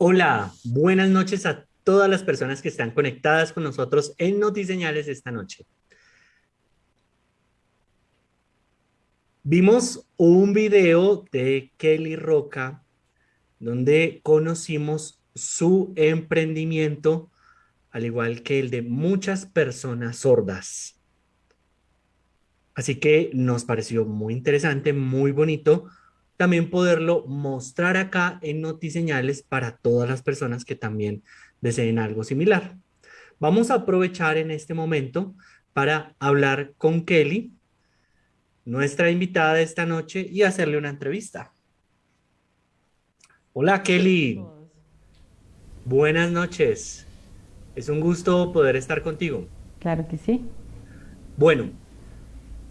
Hola, buenas noches a todas las personas que están conectadas con nosotros en Notiseñales esta noche. Vimos un video de Kelly Roca donde conocimos su emprendimiento, al igual que el de muchas personas sordas. Así que nos pareció muy interesante, muy bonito, también poderlo mostrar acá en Notiseñales para todas las personas que también deseen algo similar. Vamos a aprovechar en este momento para hablar con Kelly, nuestra invitada de esta noche, y hacerle una entrevista. Hola Kelly. Buenas noches. Es un gusto poder estar contigo. Claro que sí. Bueno,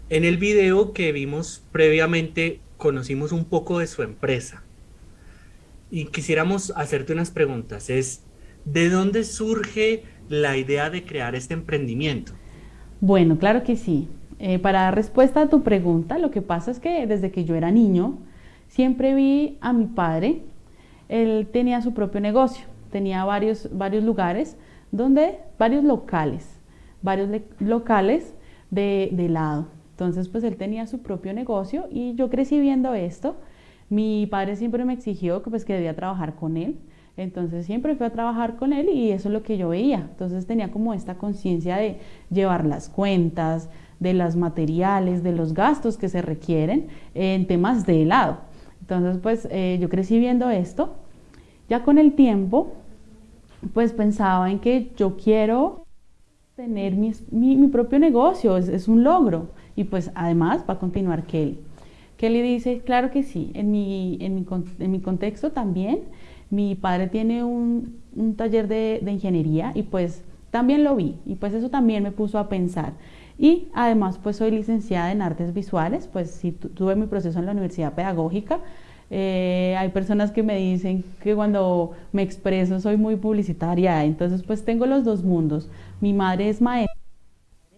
en el video que vimos previamente conocimos un poco de su empresa y quisiéramos hacerte unas preguntas. Es, ¿de dónde surge la idea de crear este emprendimiento? Bueno, claro que sí. Eh, para dar respuesta a tu pregunta, lo que pasa es que desde que yo era niño, siempre vi a mi padre, él tenía su propio negocio, tenía varios, varios lugares, donde, varios locales, varios locales de, de helado. Entonces, pues él tenía su propio negocio y yo crecí viendo esto. Mi padre siempre me exigió que, pues, que debía trabajar con él. Entonces siempre fui a trabajar con él y eso es lo que yo veía. Entonces tenía como esta conciencia de llevar las cuentas, de los materiales, de los gastos que se requieren en temas de helado. Entonces pues eh, yo crecí viendo esto. Ya con el tiempo pues pensaba en que yo quiero tener mi, mi, propio negocio, es, es un logro. Y pues además va a continuar Kelly. Kelly dice, claro que sí, en mi, en mi, en mi contexto también, mi padre tiene un, un taller de, de, ingeniería y pues también lo vi y pues eso también me puso a pensar. Y además pues soy licenciada en artes visuales, pues sí tuve mi proceso en la Universidad Pedagógica. Eh, hay personas que me dicen que cuando me expreso soy muy publicitaria, entonces pues tengo los dos mundos. Mi madre es maestra,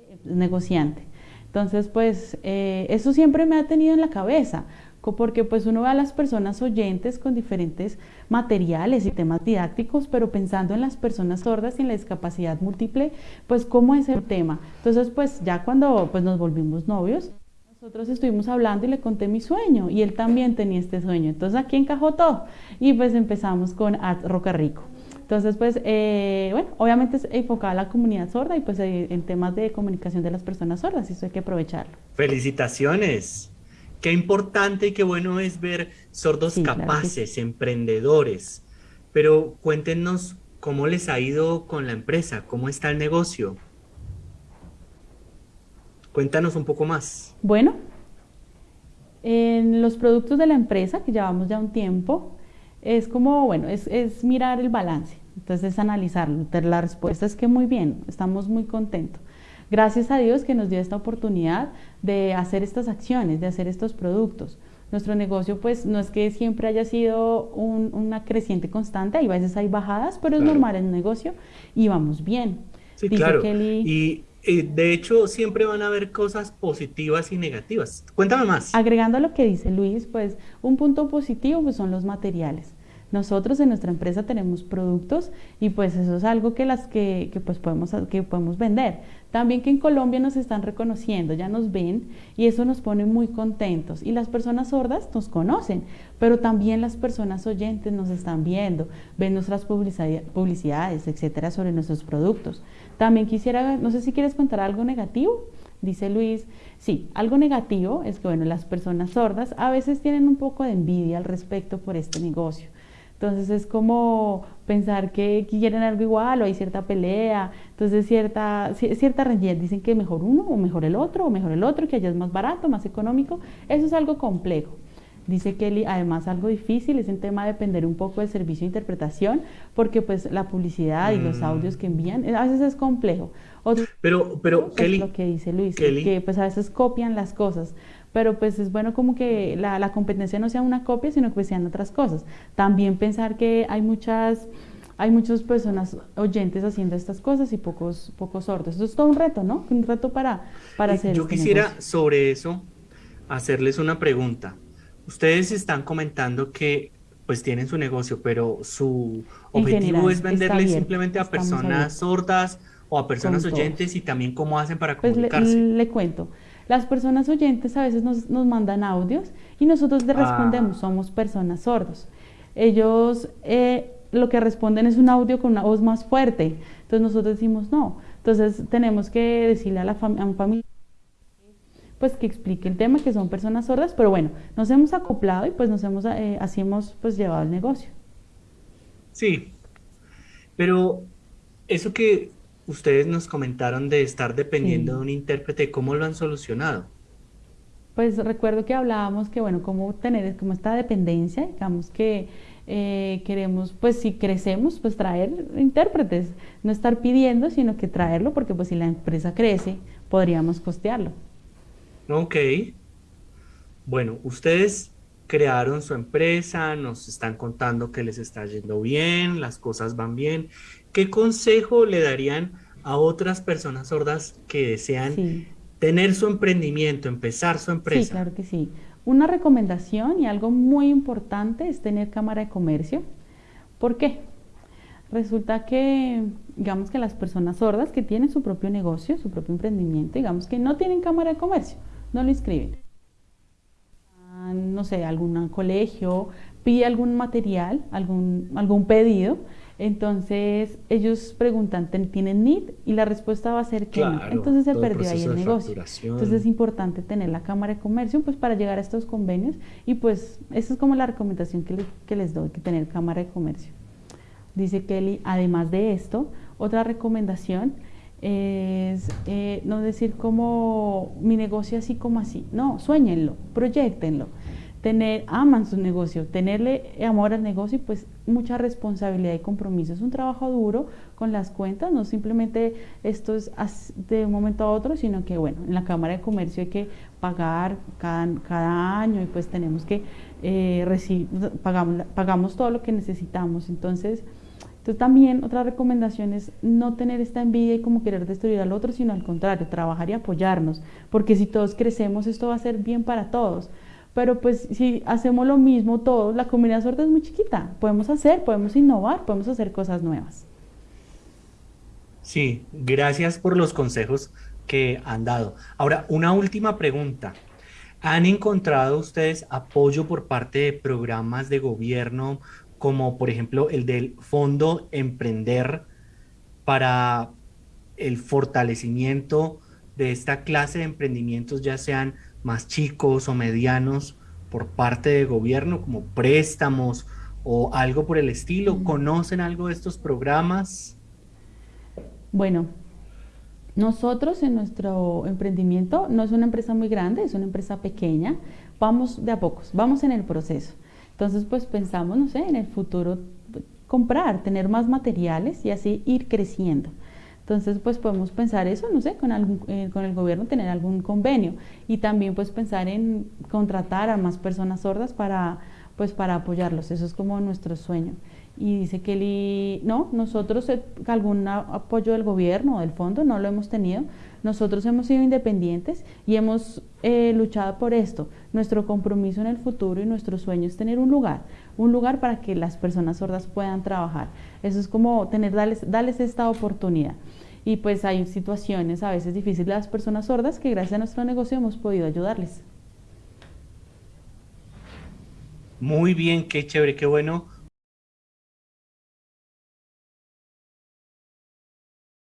es negociante. Entonces, pues eh, eso siempre me ha tenido en la cabeza, porque pues uno ve a las personas oyentes con diferentes materiales y temas didácticos, pero pensando en las personas sordas y en la discapacidad múltiple, pues cómo es el tema. Entonces, pues ya cuando pues, nos volvimos novios, nosotros estuvimos hablando y le conté mi sueño y él también tenía este sueño. Entonces aquí encajó todo y pues empezamos con Art Roca Rico. Entonces, pues, eh, bueno, obviamente es enfocada a la comunidad sorda y pues eh, en temas de comunicación de las personas sordas, y eso hay que aprovecharlo. Felicitaciones. Qué importante y qué bueno es ver sordos capaces, emprendedores. Pero cuéntenos cómo les ha ido con la empresa, cómo está el negocio. Cuéntanos un poco más. Bueno, en los productos de la empresa, que llevamos ya un tiempo, es como, bueno, es, es mirar el balance. Entonces, analizarlo. La respuesta es que muy bien, estamos muy contentos. Gracias a Dios que nos dio esta oportunidad de hacer estas acciones, de hacer estos productos. Nuestro negocio, pues, no es que siempre haya sido una creciente constante, hay veces hay bajadas, pero es normal en el negocio y vamos bien. Sí, claro. Y de hecho, siempre van a haber cosas positivas y negativas. Cuéntame más. Agregando a lo que dice Luis, pues, un punto positivo pues, son los materiales. Nosotros en nuestra empresa tenemos productos y pues eso es algo que las que, pues podemos, que podemos vender. También que en Colombia nos están reconociendo, ya nos ven y eso nos pone muy contentos. Y las personas sordas nos conocen, pero también las personas oyentes nos están viendo, ven nuestras publicidades, etcétera, sobre nuestros productos. También quisiera, no sé si quieres contar algo negativo. Dice Luis, sí, algo negativo es que, bueno, las personas sordas a veces tienen un poco de envidia al respecto por este negocio. Entonces es como pensar que quieren algo igual o hay cierta pelea, entonces cierta, cierta dicen que mejor uno o mejor el otro o mejor el otro, que allá es más barato, más económico, eso es algo complejo. Dice Kelly, además algo difícil es el tema de depender un poco del servicio de interpretación, porque pues la publicidad y los mm. audios que envían a veces es complejo. pero, pero Kelly, lo que dice Luis, que pues a veces copian las cosas pero pues es bueno como que la, la, competencia no sea una copia, sino que sean otras cosas. También pensar que hay muchas, hay muchas personas oyentes haciendo estas cosas y pocos, pocos sordos. Eso es todo un reto, ¿no? Un reto para, para hacer. Yo este quisiera sobre eso hacerles una pregunta. Ustedes están comentando que pues tienen su negocio, pero su objetivo general, es venderle simplemente a personas sordas o a personas oyentes y también cómo hacen para Pues le, comunicarse. le cuento, las personas oyentes a veces nos, nos mandan audios y nosotros les Ah, respondemos, somos personas sordos. Ellos eh, lo que responden es un audio con una voz más fuerte, entonces nosotros decimos no. Entonces tenemos que decirle a, la fam- a un familiar pues que explique el tema, que son personas sordas, pero bueno, nos hemos acoplado y pues nos hemos, eh, así hemos pues llevado el negocio. sí, pero eso que ustedes nos comentaron de estar dependiendo de un intérprete, ¿cómo lo han solucionado? Pues recuerdo que hablábamos que, bueno, cómo tener como esta dependencia, digamos que eh, queremos, pues si crecemos, pues traer intérpretes, no estar pidiendo, sino que traerlo, porque pues si la empresa crece, podríamos costearlo. Ok, bueno, ustedes crearon su empresa, nos están contando que les está yendo bien, las cosas van bien. ¿Qué consejo le darían a otras personas sordas que desean Sí. tener su emprendimiento, empezar su Sí, empresa? claro que sí. Una recomendación y algo muy importante es tener cámara de comercio. ¿Por qué? Resulta que, digamos que las personas sordas que tienen su propio negocio, su propio emprendimiento, digamos que no tienen cámara de comercio, no lo inscriben. No sé, algún colegio pide algún material, algún, algún pedido, entonces ellos preguntan, "¿Ten- ¿tienen NIT? Y la respuesta va a ser que no. Entonces se perdió ahí el negocio. Entonces es importante tener la cámara de comercio pues para llegar a estos convenios y pues esa es como la recomendación que, le- que les doy, que tener cámara de comercio. Dice Kelly, además de esto, otra recomendación es eh, no decir como mi negocio así como así, no, sueñenlo, proyectenlo, tener, aman su negocio, tenerle amor al negocio y pues mucha responsabilidad y compromiso. Es un trabajo duro con las cuentas, no simplemente esto es de un momento a otro, sino que bueno, en la Cámara de Comercio hay que pagar cada, cada año y pues tenemos que eh, recibir, pagamos, pagamos todo lo que necesitamos. Entonces, entonces también otra recomendación es no tener esta envidia y como querer destruir al otro, sino al contrario, trabajar y apoyarnos, porque si todos crecemos esto va a ser bien para todos. Pero pues si hacemos lo mismo todos, la comunidad sorda es muy chiquita, podemos hacer, podemos innovar, podemos hacer cosas nuevas. Sí, gracias por los consejos que han dado. Ahora, una última pregunta. ¿Han encontrado ustedes apoyo por parte de programas de gobierno, como por ejemplo el del Fondo Emprender, para el fortalecimiento de esta clase de emprendimientos, ya sean más chicos o medianos, por parte del gobierno, como préstamos o algo por el estilo? ¿Conocen algo de estos programas? Bueno, nosotros en nuestro emprendimiento no es una empresa muy grande, es una empresa pequeña, vamos de a pocos, vamos en el proceso. Entonces, pues pensamos, no sé, en el futuro pues, comprar, tener más materiales y así ir creciendo. Entonces, pues podemos pensar eso, no sé, con, algún, eh, con el gobierno tener algún convenio y también pues pensar en contratar a más personas sordas para, pues, para apoyarlos. Eso es como nuestro sueño. Y dice Kelly, no, nosotros eh, algún apoyo del gobierno o del fondo no lo hemos tenido. Nosotros hemos sido independientes y hemos eh, luchado por esto. Nuestro compromiso en el futuro y nuestro sueño es tener un lugar, un lugar para que las personas sordas puedan trabajar. Eso es como tener, darles, darles esta oportunidad. Y pues hay situaciones a veces difíciles de las personas sordas que gracias a nuestro negocio hemos podido ayudarles. Muy bien, qué chévere, qué bueno